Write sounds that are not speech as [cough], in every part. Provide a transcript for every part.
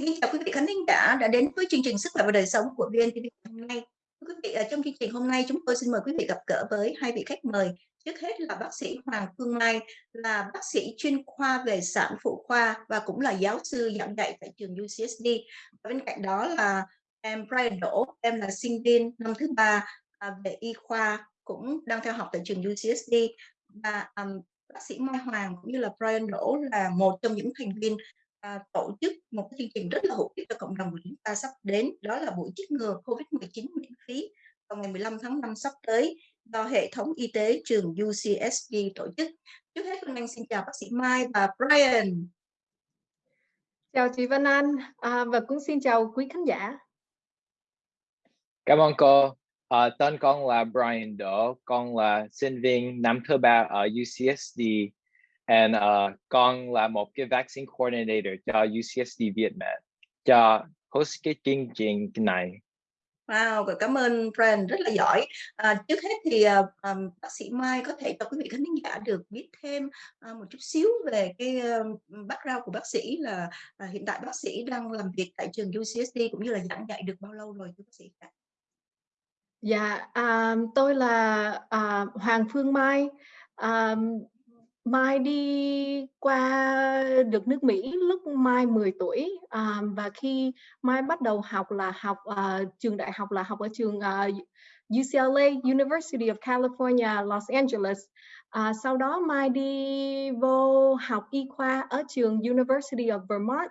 Xin kính chào quý vị khán thính giả đã đến với chương trình Sức khỏe và đời sống của VNTV hôm nay. Quý vị, ở trong chương trình hôm nay chúng tôi xin mời quý vị gặp gỡ với hai vị khách mời. Trước hết là bác sĩ Hoàng Phương Mai, là bác sĩ chuyên khoa về sản phụ khoa và cũng là giáo sư giảng dạy tại trường UCSD. Và bên cạnh đó là em Brian Đỗ, em là sinh viên năm thứ ba à, về y khoa cũng đang theo học tại trường UCSD và um, bác sĩ Mai Hoàng cũng như là Brian Đỗ là một trong những thành viên à, tổ chức một cái chương trình rất là hữu ích cho cộng đồng của chúng ta sắp đến đó là buổi chích ngừa COVID-19 miễn phí vào ngày 15 tháng 5 sắp tới do hệ thống y tế trường UCSD tổ chức. Trước hết Phương Anh xin chào bác sĩ Mai và Brian. Chào chị Văn Anh à, và cũng xin chào quý khán giả. Cảm ơn cô. À, tên con là Brian Đỗ, con là sinh viên năm thứ ba ở UCSD and uh, con là một cái vaccine coordinator cho UCSD Việt Nam cho host cái chương trình này. Wow, cảm ơn Brian rất là giỏi. À, trước hết thì um, bác sĩ Mai có thể cho quý vị khán giả được biết thêm uh, một chút xíu về cái uh, background của bác sĩ là uh, hiện tại bác sĩ đang làm việc tại trường UCSD cũng như là giảng dạy được bao lâu rồi thưa bác sĩ? Dạ, um, tôi là uh, Hoàng Phương Mai. Um, Mai đi qua được nước Mỹ lúc Mai 10 tuổi à, và khi Mai bắt đầu học là học uh, trường đại học là học ở trường à, uh, UCLA University of California Los Angeles. À, sau đó Mai đi vô học y khoa ở trường University of Vermont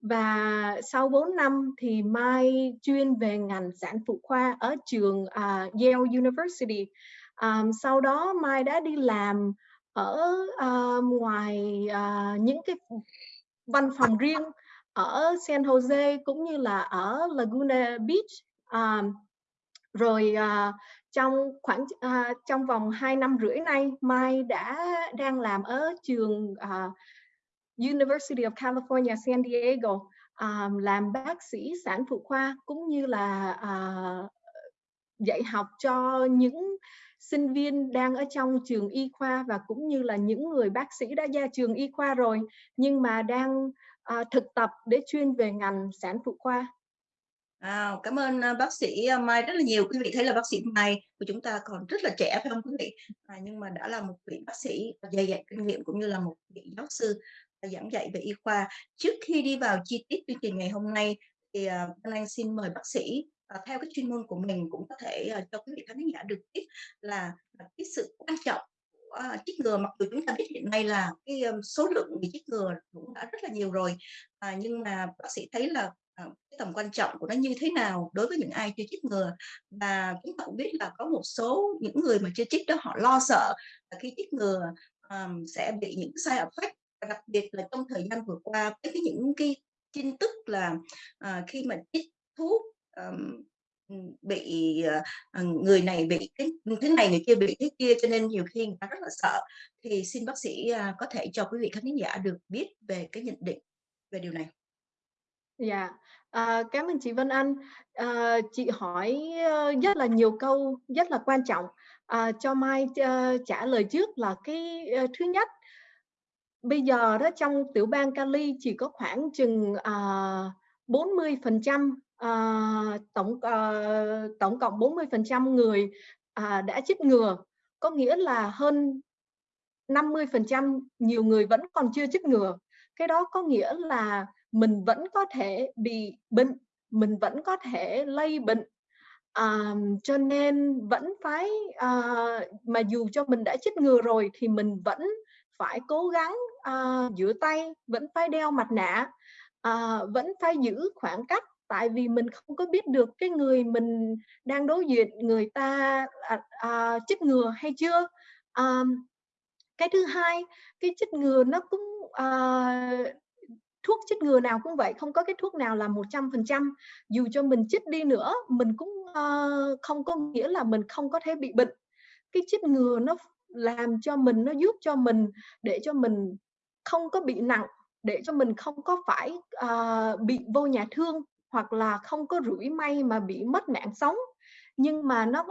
và sau 4 năm thì Mai chuyên về ngành sản phụ khoa ở trường uh, Yale University. À, sau đó Mai đã đi làm ở uh, ngoài uh, những cái văn phòng riêng ở San Jose cũng như là ở Laguna Beach um, rồi uh, trong khoảng uh, trong vòng 2 năm rưỡi nay Mai đã đang làm ở trường uh, University of California San Diego um, làm bác sĩ sản phụ khoa cũng như là uh, dạy học cho những sinh viên đang ở trong trường y khoa và cũng như là những người bác sĩ đã ra trường y khoa rồi nhưng mà đang à, thực tập để chuyên về ngành sản phụ khoa. À, cảm ơn ờ, bác sĩ ờ, Mai rất là nhiều. Quý vị thấy là bác sĩ Mai của chúng ta còn rất là trẻ phải không quý vị? À, nhưng mà đã là một vị bác sĩ dày dặn kinh nghiệm cũng như là một vị giáo sư giảng dạy về y khoa. Trước khi đi vào chi tiết chương trình ngày hôm nay thì Anh xin mời bác sĩ uh, theo cái chuyên môn của mình cũng có thể uh, cho quý vị khán giả được biết là, là cái sự quan trọng của uh, chích ngừa mặc dù chúng ta biết hiện nay là cái um, số lượng người chích ngừa cũng đã rất là nhiều rồi uh, nhưng mà bác sĩ thấy là uh, cái tầm quan trọng của nó như thế nào đối với những ai chưa chích ngừa? Và chúng ta cũng biết là có một số những người mà chưa chích đó họ lo sợ là khi chích ngừa um, sẽ bị những sai effect đặc biệt là trong thời gian vừa qua với những cái tin tức là uh, khi mà chích thuốc um, bị ờ, ờ, người này bị cái thế này người kia bị thế kia cho nên nhiều khi người ta rất là sợ thì xin bác sĩ à, có thể cho quý vị khán giả được biết về cái nhận định về điều này. Dạ, à, cảm ơn chị Vân Anh. À, chị hỏi rất là nhiều câu rất là quan trọng. À, cho Mai uh, trả lời trước là cái uh, thứ nhất bây giờ đó trong tiểu bang Cali chỉ có khoảng chừng uh, 40 uh, tổng uh, tổng cộng 40 phần trăm người uh, đã chích ngừa. Có nghĩa là hơn 50 phần trăm nhiều người vẫn còn chưa chích ngừa. Cái đó có nghĩa là mình vẫn có thể bị bệnh mình vẫn có thể lây bệnh. À, cho nên vẫn phải à, mà dù cho mình đã chích ngừa rồi thì mình vẫn phải cố gắng à, rửa tay vẫn phải đeo mặt nạ à, vẫn phải giữ khoảng cách tại vì mình không có biết được cái người mình đang đối diện người ta à, à, chích ngừa hay chưa. À, cái thứ hai cái chích ngừa nó cũng à, thuốc chích ngừa nào cũng vậy không có cái thuốc nào là 100% dù cho mình chích đi nữa mình cũng uh, không có nghĩa là mình không có thể bị bệnh. Cái chích ngừa nó làm cho mình nó giúp cho mình để cho mình không có bị nặng để cho mình không có phải uh, bị vô nhà thương hoặc là không có rủi may mà bị mất mạng sống. Nhưng mà nó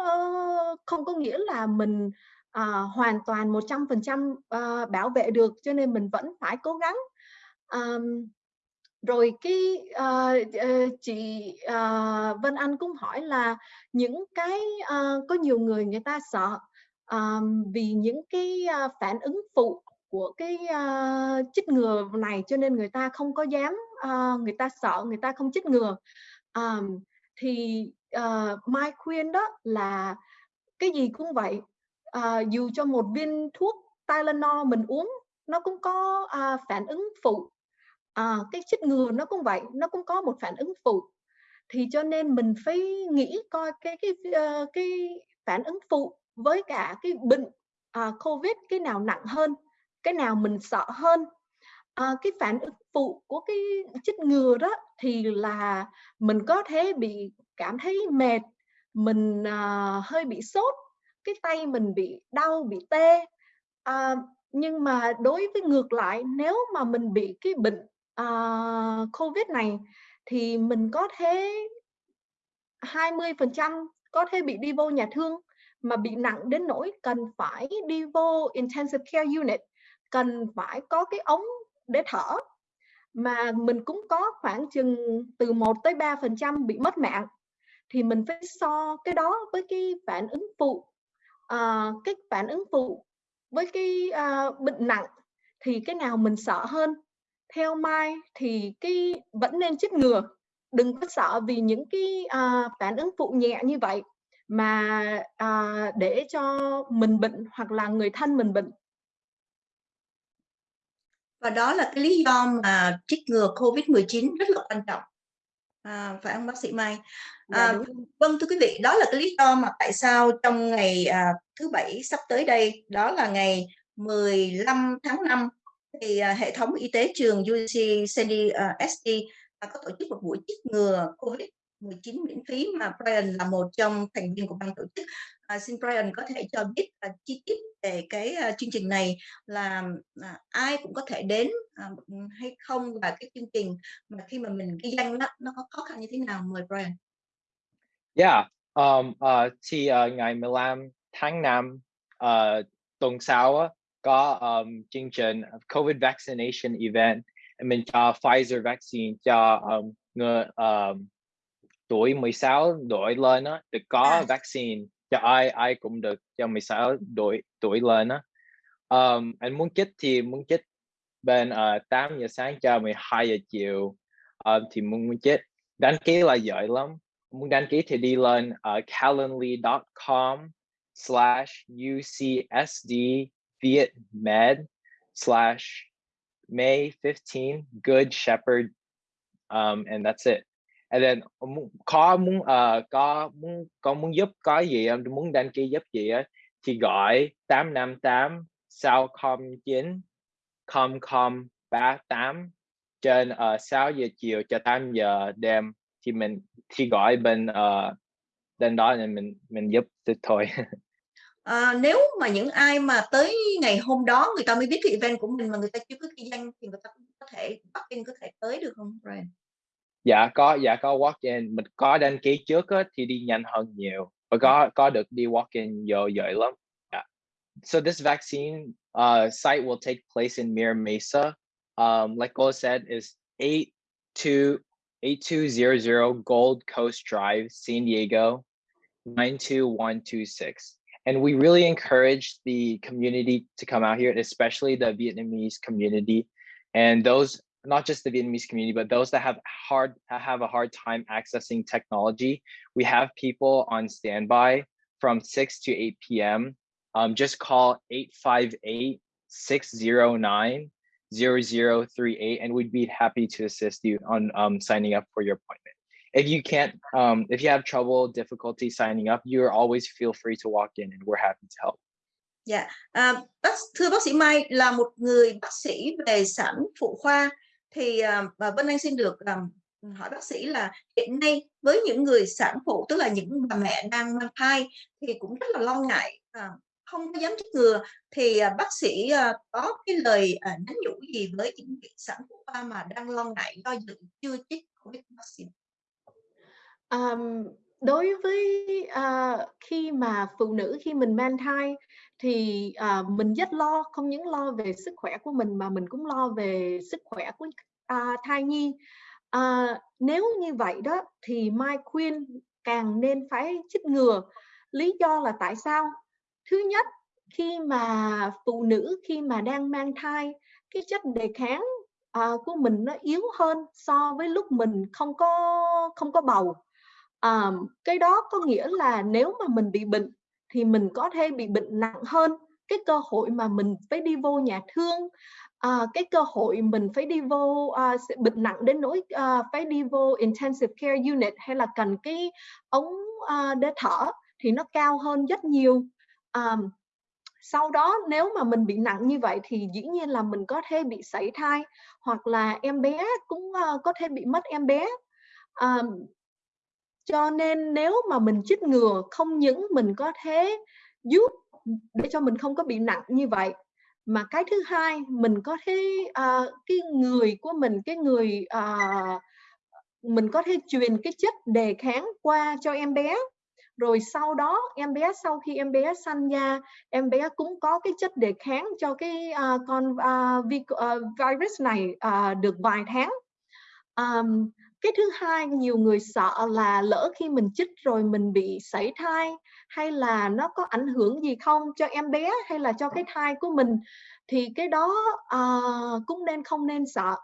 không có nghĩa là mình à, hoàn toàn 100% à, bảo vệ được cho nên mình vẫn phải cố gắng. À, rồi cái uh, chị uh, Vân Anh cũng hỏi là những cái uh, có nhiều người người ta sợ um, vì những cái uh, phản ứng phụ của cái uh, chích ngừa này cho nên người ta không có dám uh, người ta sợ người ta không chích ngừa. Um, thì uh, Mai khuyên đó là cái gì cũng vậy. Uh, dù cho một viên thuốc Tylenol mình uống nó cũng có uh, phản ứng phụ. Uh, cái chích ngừa nó cũng vậy nó cũng có một phản ứng phụ. Thì cho nên mình phải nghĩ coi cái cái uh, cái phản ứng phụ với cả cái bệnh uh, covid cái nào nặng hơn cái nào mình sợ hơn à, cái phản ứng phụ của cái chích ngừa đó thì là mình có thể bị cảm thấy mệt mình à, hơi bị sốt cái tay mình bị đau bị tê. À, nhưng mà đối với ngược lại nếu mà mình bị cái bệnh à, covid này thì mình có thể 20% có thể bị đi vô nhà thương mà bị nặng đến nỗi cần phải đi vô intensive care unit cần phải có cái ống để thở. Mà mình cũng có khoảng chừng từ 1 tới 3 phần trăm bị mất mạng. Thì mình phải so cái đó với cái phản ứng phụ. À, cái phản ứng phụ với cái à, bệnh nặng thì cái nào mình sợ hơn? Theo Mai thì cái vẫn nên chích ngừa. Đừng có sợ vì những cái à, phản ứng phụ nhẹ như vậy mà à, để cho mình bệnh hoặc là người thân mình bệnh và đó là cái lý do mà trích ngừa COVID-19 rất là quan trọng. À, phải không bác sĩ Mai? Dạ, à, vâng thưa quý vị đó là cái lý do mà tại sao trong ngày à, thứ bảy sắp tới đây đó là ngày 15 tháng 5 thì à, hệ thống y tế trường UC Sandy uh, SD uh, có tổ chức một buổi chích ngừa COVID 19 miễn phí mà Brian là một trong thành viên của ban tổ chức. À, xin Brian có thể cho biết uh, chi tiết về cái uh, chương trình này là uh, ai cũng có thể đến uh, hay không và cái chương trình mà khi mà mình ghi danh đó, nó có khó khăn như thế nào mời Brian. Yeah, um, uh, thì uh, ngày 15 tháng 5 uh, ờ, tuần sau có um, chương trình COVID vaccination event mình cho Pfizer vaccine cho um, người um, tuổi 16 tuổi lên á được có à. vaccine cho ai ai cũng được cho 16 tuổi tuổi lên á. Um, anh muốn chích thì muốn chích bên uh, 8 giờ sáng cho 12 giờ chiều um, thì muốn, muốn chích. Đăng ký là dễ lắm. Muốn đăng ký thì đi lên uh, calendly.com slash ucsd Viet Med slash May 15 Good Shepherd um, and that's it and then có muốn uh, có muốn có muốn giúp có gì em muốn đăng ký giúp gì á? Thì gọi 858 sao com 9 com com 38 trên ờ, uh, 6 giờ chiều cho 8 giờ đêm thì mình thì gọi bên uh, bên đó nên mình mình giúp thôi. À, [laughs] nếu mà những ai mà tới ngày hôm đó người ta mới biết cái event của mình mà người ta chưa có kinh doanh thì người ta cũng có thể bắt in có thể tới được không Brian? Dạ có dạ có walk in mình có đăng ký trước á, thì đi nhanh hơn nhiều và có có được đi walk in dễ lắm. Yeah. So this vaccine uh, site will take place in Mira Mesa. Um, like Gola said, is 82 8200 Gold Coast Drive, San Diego, 92126. And we really encourage the community to come out here, especially the Vietnamese community and those not just the Vietnamese community, but those that have hard have a hard time accessing technology. We have people on standby from 6 to 8 p.m. Um, just call 858 609 0038 and we'd be happy to assist you on um, signing up for your appointment if you can't um, if you have trouble difficulty signing up you're always feel free to walk in and we're happy to help Dạ, yeah. thưa bác sĩ Mai là một người bác sĩ về sản phụ khoa thì uh, Vân Anh xin được um, hỏi bác sĩ là hiện nay với những người sản phụ tức là những bà mẹ đang mang thai thì cũng rất là lo ngại uh, không có dám chích ngừa. Thì uh, bác sĩ uh, có cái lời uh, nhắn nhủ gì với những vị sản phụ mà đang lo ngại do dự chưa chích covid vaccine Um, đối với uh, khi mà phụ nữ khi mình mang thai thì à, mình rất lo không những lo về sức khỏe của mình mà mình cũng lo về sức khỏe của à, thai nhi. À, nếu như vậy đó thì Mai khuyên càng nên phải chích ngừa. Lý do là tại sao? Thứ nhất khi mà phụ nữ khi mà đang mang thai cái chất đề kháng à, của mình nó yếu hơn so với lúc mình không có không có bầu. À, cái đó có nghĩa là nếu mà mình bị bệnh thì mình có thể bị bệnh nặng hơn. Cái cơ hội mà mình phải đi vô nhà thương à, cái cơ hội mình phải đi vô à, bệnh nặng đến nỗi à, phải đi vô intensive care unit hay là cần cái ống à, để thở thì nó cao hơn rất nhiều. À, sau đó nếu mà mình bị nặng như vậy thì dĩ nhiên là mình có thể bị sảy thai hoặc là em bé cũng uh, có thể bị mất em bé. Uh, cho nên nếu mà mình chích ngừa không những mình có thể giúp để cho mình không có bị nặng như vậy mà cái thứ hai mình có thể uh, cái người của mình cái người uh, mình có thể truyền cái chất đề kháng qua cho em bé. Rồi sau đó em bé sau khi em bé sanh ra em bé cũng có cái chất đề kháng cho cái uh, con uh, vi, uh, virus này uh, được vài tháng. Um, cái thứ hai nhiều người sợ là lỡ khi mình chích rồi mình bị sảy thai hay là nó có ảnh hưởng gì không cho em bé hay là cho cái thai của mình thì cái đó uh, cũng nên không nên sợ.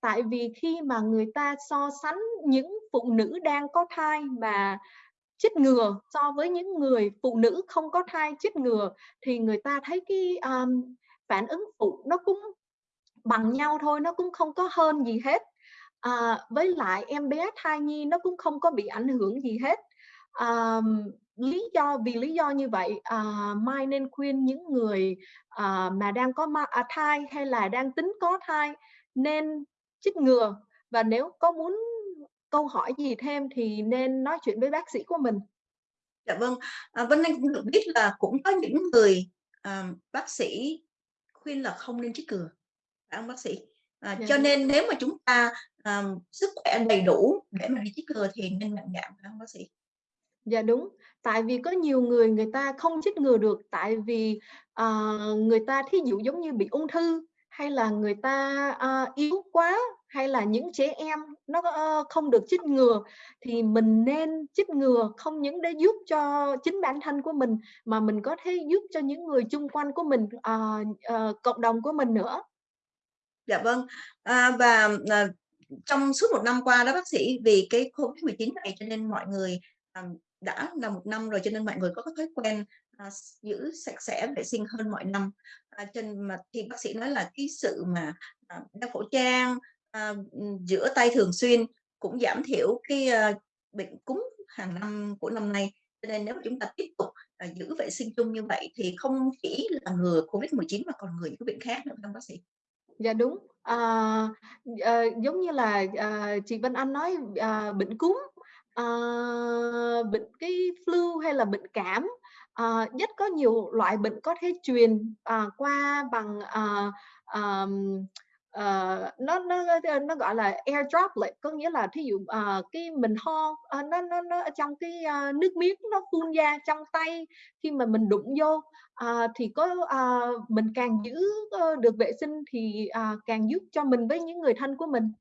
Tại vì khi mà người ta so sánh những phụ nữ đang có thai mà chích ngừa so với những người phụ nữ không có thai chích ngừa thì người ta thấy cái um, phản ứng phụ nó cũng bằng nhau thôi nó cũng không có hơn gì hết à, với lại em bé thai nhi nó cũng không có bị ảnh hưởng gì hết à, lý do vì lý do như vậy à, mai nên khuyên những người à, mà đang có ma, à, thai hay là đang tính có thai nên chích ngừa và nếu có muốn câu hỏi gì thêm thì nên nói chuyện với bác sĩ của mình. Dạ vâng, à, Vân Anh cũng được biết là cũng có những người à, bác sĩ khuyên là không nên chích ngừa, phải không bác sĩ? À. Cho nên nếu mà chúng ta à, sức khỏe đầy đủ để mà đi chích ngừa thì nên mạnh dạn phải không bác sĩ? Dạ đúng, tại vì có nhiều người người ta không chích ngừa được tại vì uh, người ta thí dụ giống như bị ung thư hay là người ta uh, yếu quá hay là những trẻ em nó uh, không được chích ngừa thì mình nên chích ngừa không những để giúp cho chính bản thân của mình mà mình có thể giúp cho những người chung quanh của mình uh, uh, cộng đồng của mình nữa dạ vâng. À, và à, trong suốt một năm qua đó bác sĩ vì cái covid 19 này cho nên mọi người à, đã là một năm rồi cho nên mọi người có cái thói quen à, giữ sạch sẽ vệ sinh hơn mọi năm. À, trên mà thì bác sĩ nói là cái sự mà à, đeo khẩu trang à, rửa tay thường xuyên cũng giảm thiểu cái à, bệnh cúm hàng năm của năm nay. Cho nên nếu chúng ta tiếp tục à, giữ vệ sinh chung như vậy thì không chỉ là ngừa covid 19 mà còn ngừa những bệnh khác nữa không bác sĩ? Dạ đúng. À, à, giống như là à, chị Vân Anh nói à, bệnh cúm à, bệnh cái flu hay là bệnh cảm à, rất có nhiều loại bệnh có thể truyền à, qua bằng à, à, uh, nó nó ờ, nó gọi là air droplet có nghĩa là thí dụ uh, cái mình ho uh, nó nó nó trong cái uh, nước miếng nó phun ra trong tay khi mà mình đụng vô. Uh, thì có uh, mình càng giữ uh, được vệ sinh thì uh, càng giúp cho mình với những người thân của mình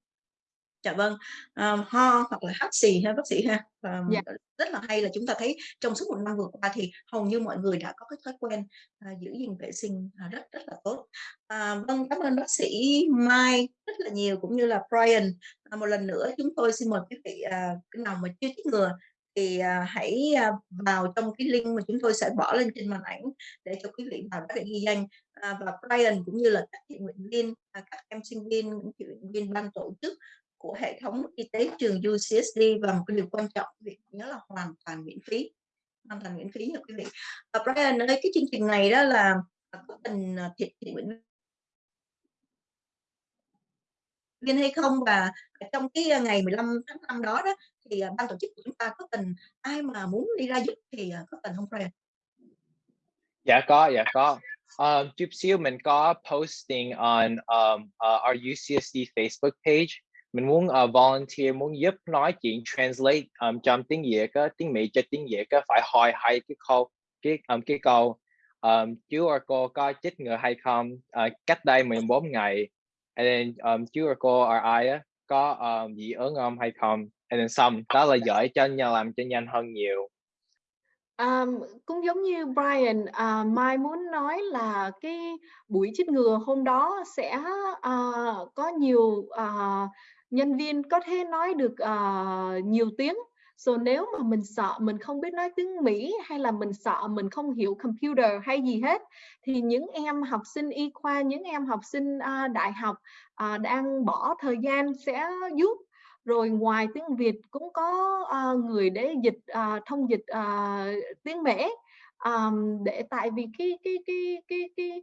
dạ vâng. Um, ho hoặc là hắt xì ha bác sĩ ha. Um, dạ. rất là hay là chúng ta thấy trong suốt một năm vừa qua thì hầu như mọi người đã có cái thói quen uh, giữ gìn vệ sinh uh, rất rất là tốt. Uh, vâng cảm ơn bác sĩ Mai rất là nhiều cũng như là Brian. Uh, một lần nữa chúng tôi xin mời quý vị uh, cái nào mà chưa chích ngừa thì uh, hãy uh, vào trong cái link mà chúng tôi sẽ bỏ lên trên màn ảnh để cho quý vị vào đó để ghi danh. Uh, và Brian cũng như là các thiện nguyện viên, uh, các em sinh viên, những thiện nguyện viên ban tổ chức của hệ thống y tế trường UCSD và một cái điều quan trọng việc vị nhớ là hoàn toàn miễn phí hoàn toàn miễn phí nha quý vị và Brian ơi cái chương trình này đó là à, có cần à, thiện nguyện viên hay không và trong cái à, ngày 15 tháng 5 đó đó thì ban tổ chức của chúng ta có cần ai mà muốn đi ra giúp thì có cần không Brian? Dạ có, dạ có. Um, chút xíu mình có posting on um, uh, our UCSD Facebook page mình muốn uh, volunteer muốn giúp nói chuyện translate um, trong tiếng Việt á, tiếng Mỹ cho tiếng Việt á, phải hỏi hai cái câu cái um, cái câu um, chú or cô có chích ngừa hay không? Uh, cách đây 14 ngày. And then um, chú và cô or ai á có um, dị ứng không hay không? And then xong đó là giỏi cho nhau làm cho nhanh hơn nhiều. Um, cũng giống như Brian, à, Mai muốn nói là cái buổi chích ngừa hôm đó sẽ à, có nhiều à, nhân viên có thể nói được uh, nhiều tiếng. So nếu mà mình sợ mình không biết nói tiếng Mỹ hay là mình sợ mình không hiểu computer hay gì hết thì những em học sinh y khoa, những em học sinh uh, đại học uh, đang bỏ thời gian sẽ giúp rồi ngoài tiếng Việt cũng có uh, người để dịch uh, thông dịch uh, tiếng Mễ um, để tại vì cái cái cái cái cái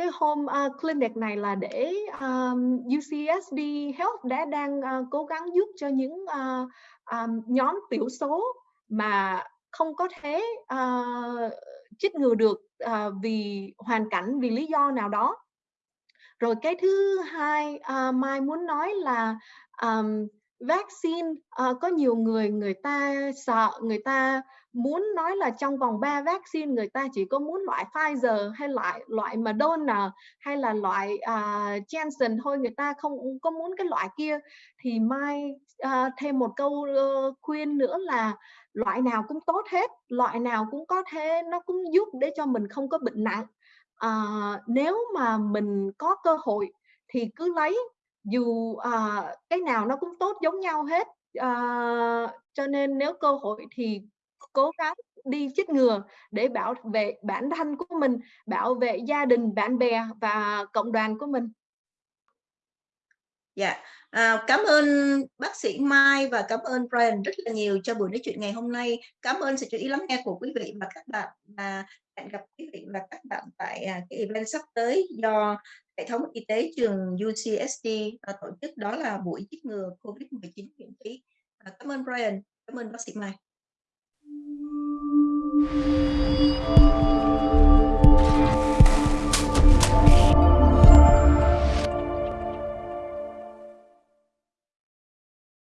cái home uh, clinic này là để à, um, UCSD Health đã đang uh, cố gắng giúp cho những uh, um, nhóm tiểu số mà không có thể uh, chích ngừa được uh, vì hoàn cảnh vì lý do nào đó. Rồi cái thứ hai uh, mai muốn nói là um, vaccine uh, có nhiều người người ta sợ người ta muốn nói là trong vòng 3 vaccine người ta chỉ có muốn loại Pfizer hay loại loại Moderna hay là loại uh, Janssen thôi người ta không có muốn cái loại kia. Thì mai uh, thêm một câu uh, khuyên nữa là loại nào cũng tốt hết loại nào cũng có thể nó cũng giúp để cho mình không có bệnh nặng. Uh, nếu mà mình có cơ hội thì cứ lấy dù uh, cái nào nó cũng tốt giống nhau hết. Uh, cho nên nếu cơ hội thì cố gắng đi chích ngừa để bảo vệ bản thân của mình bảo vệ gia đình bạn bè và cộng đoàn của mình Dạ, à, cảm ơn bác sĩ Mai và cảm ơn Brian rất là nhiều cho buổi nói chuyện ngày hôm nay. Cảm ơn sự chú ý lắng nghe của quý vị và các bạn và hẹn gặp quý vị và các bạn tại à, cái event sắp tới do hệ thống y tế trường UCSD à, tổ chức đó là buổi chích ngừa COVID-19 miễn phí. À, cảm ơn Brian, cảm ơn bác sĩ Mai. ああ。